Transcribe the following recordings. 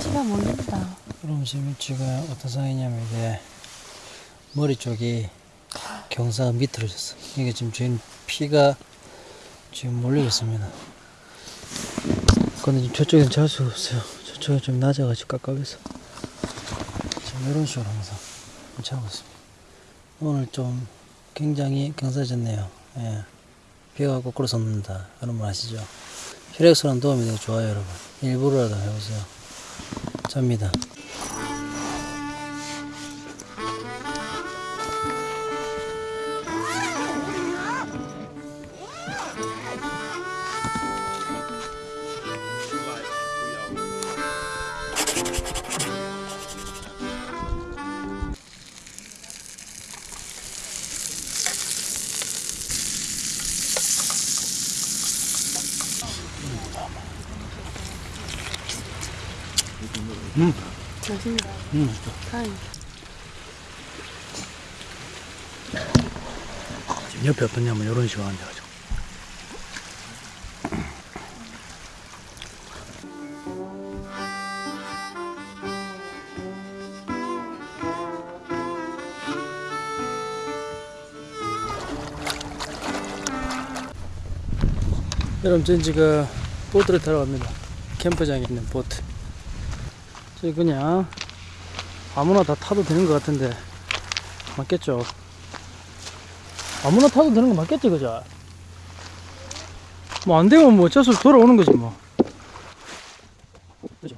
치가 몰린다. 그럼 지금 어떤 상황이냐면 이게 머리 쪽이 경사가 미끄러졌어. 이게 지금 지금 피가 지금 몰리고 있습니다. 근데 지금 저쪽엔 잘수 없어요. 저쪽에 좀 낮아가지고 깝깝해서 지금 이런 식으로 항상 자고 있습니다. 오늘 좀 굉장히 경사졌네요. 예. 비가 거꾸로 솟는다. 여러분 아시죠? 혈액순환 도움이 되게 좋아요, 여러분. 일부러라도 해보세요. 잡니다. 맛있다. 음. 다행. 지금 옆에 어떠냐면 이런 식으로 앉아가지고. 여러분 전 지금 보트를 타러 갑니다 캠프장에 있는 보트 저 그냥 아무나 다 타도 되는 것 같은데 맞겠죠 아무나 타도 되는 거 맞겠지 그죠 뭐 안 되면 뭐 어쩔 수 없이 돌아오는 거지 뭐 그죠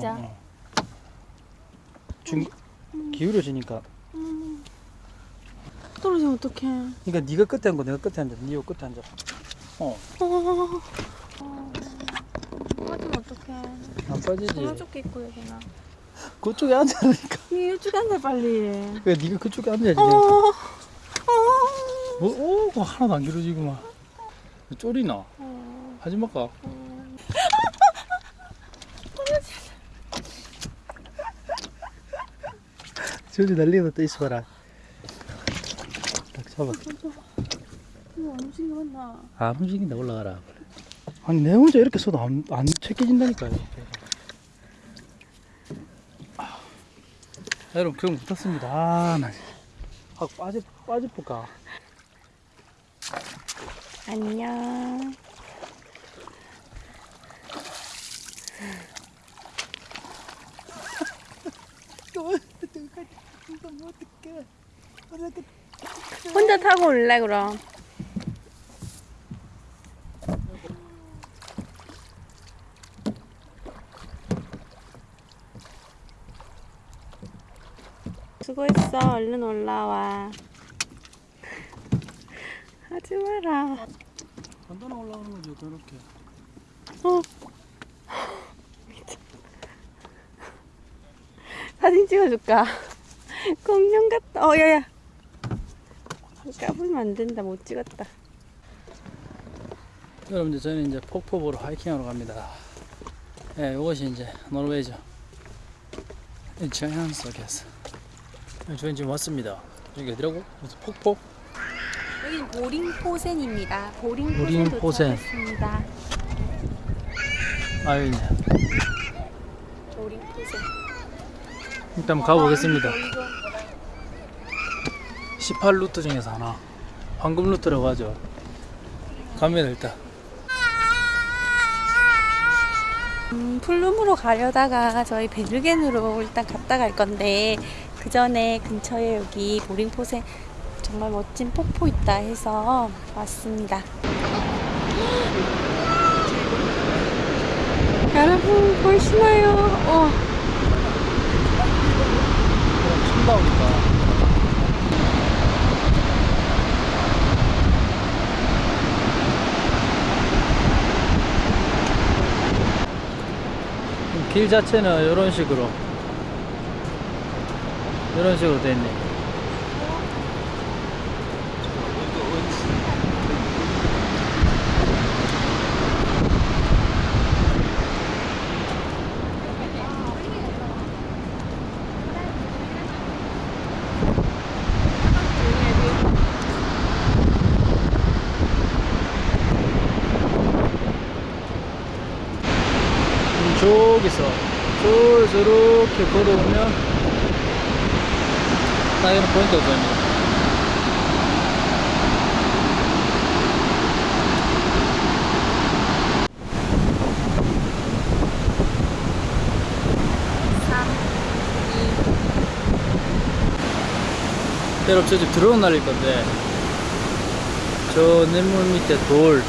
자. 어, 어. 중 기울어지니까 떨어지면 어떡해. 그러니까 네가 끝에 앉고 내가 끝에 앉아 네가 끝에 앉아 어 어. 어떡해. 안 빠지지 저쪽에 있고 여기나. 그쪽에 앉아라니까 니 이쪽에 앉아 빨리. 그 네가 그쪽에 앉아야지 어. 어. 뭐, 오, 하나도 안 길어지구만 쫄이나 어. 하지 말까 어. 저리 날리다 또 있어봐라 딱 잡아 이거 안 움직이겠나? 안 움직인다 올라가라 아니 내 혼자 이렇게 써도 안, 안 체계진다니까요 아, 여러분 그럼 못탔습니다 아나 하고 빠지 빠질까 안녕. 혼자 타고 올래 그럼. 수고했어. 얼른 올라와. 하지 마라. 간단하 올라오는 거죠 그렇게 어. 사진 찍어줄까? 공룡 같다. 어, 야야. 까불면 안 된다. 못 찍었다. 여러분 이제 저는 이제 폭포 보러 하이킹하러 갑니다 예 이것이 이제 노르웨이죠 이 자연 속에서 예, 저희 지금 왔습니다 여기 어디라고? 폭포? 여기는 보링포센입니다. 보링포센 보링포센. 도착했습니다. 아유 보링포센. 일단 가보겠습니다 18루트 중에서 하나 황금 루트라고 하죠 가면 일단 음, 풀룸으로 가려다가 저희 베르겐으로 일단 갔다 갈 건데 그 전에 근처에 여기 보링포센 정말 멋진 폭포 있다 해서 왔습니다. 여러분 보이시나요? 어, 춤 나오니까 길 자체는 이런 식으로 이런 식으로 돼 있네. 음, 저기서 쭉 이렇게 걸어오면 딱 이런 포인트가 보입니다. 여러분 저집 드론 날릴 건데 저 냇물 밑에 돌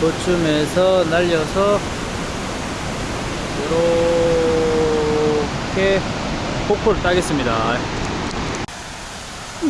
저쯤에서 날려서 이렇게 폭포를 따겠습니다. 으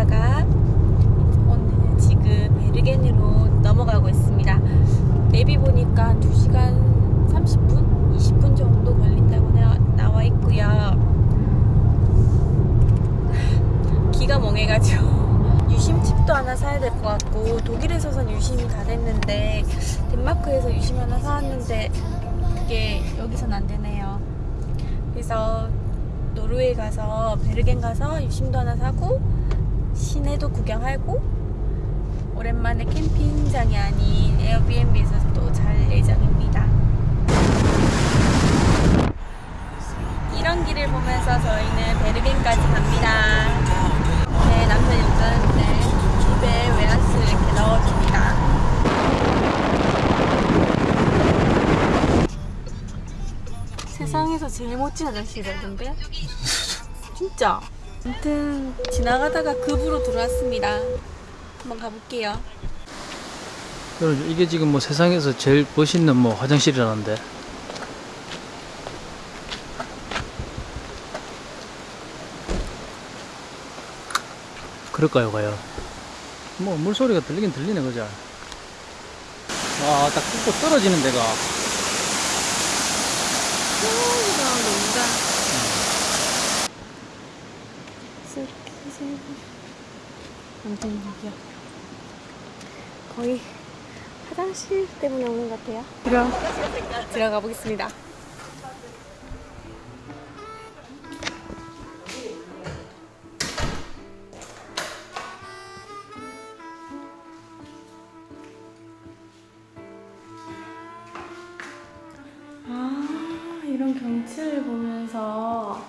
갔다가 오늘 지금 베르겐으로 넘어가고 있습니다. 내비 보니까 한 2시간 30분? 20분 정도 걸린다고 나, 나와 있고요. 기가 멍해가지고 유심칩도 하나 사야 될 것 같고 독일에서선 유심이 다 됐는데 덴마크에서 유심 하나 사왔는데 그게 여기선 안 되네요. 그래서 노르웨이 가서 베르겐 가서 유심도 하나 사고 시내도 구경하고 오랜만에 캠핑장이 아닌 에어비앤비에서 또 잘 예정입니다. 이런 길을 보면서 저희는 베르겐까지 갑니다. 네, 남편이 운전하는데 집에 외란스를 이렇게 넣어줍니다. 세상에서 제일 멋진 화장실이던데? 진짜? 아무튼 지나가다가 급으로 들어왔습니다. 한번 가볼게요. 여러분 이게 지금 뭐 세상에서 제일 멋있는 뭐 화장실이라는데. 그럴까요 과연? 뭐 물소리가 들리긴 들리네 그죠? 와딱 뚫고 떨어지는 데가. 저기가 뭔가 스 아무튼 여기요 거의 화장실 때문에 오는 것 같아요. 그럼 들어가 보겠습니다. 아 이런 경치를 보면서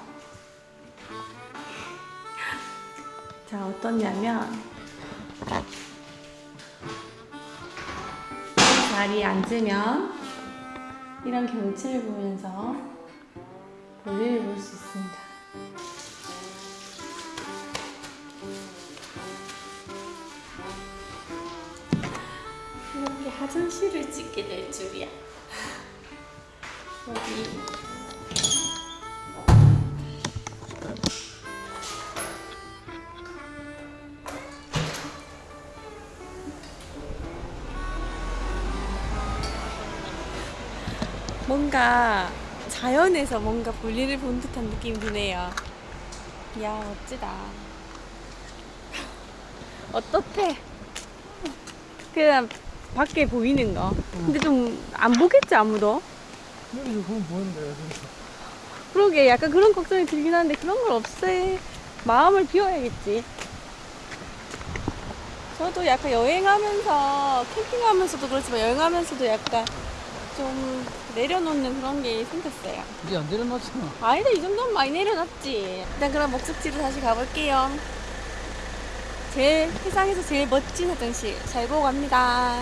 자 어떻냐면 이 자리에 앉으면 이런 경치를 보면서 볼일을 볼수 있습니다. 이렇게 화장실을 찍게 될 줄이야. 여기 뭔가 자연에서 뭔가 볼일을 본 듯한 느낌이 드네요. 이야 멋지다. 어떻대? 그냥 밖에 보이는 거. 근데 좀 안 보겠지 아무도? 여기서 보면 보이는데 그러게 약간 그런 걱정이 들긴 하는데 그런 걸 없애 마음을 비워야겠지 저도 약간 여행하면서 캠핑하면서도 그렇지만 여행하면서도 약간 좀 내려놓는 그런 게 생겼어요. 이제 안 내려놨잖아 아니다 이 정도면 많이 내려놨지. 일단 그럼 목적지로 다시 가볼게요. 제일 세상에서 제일 멋진 화장실 잘 보고 갑니다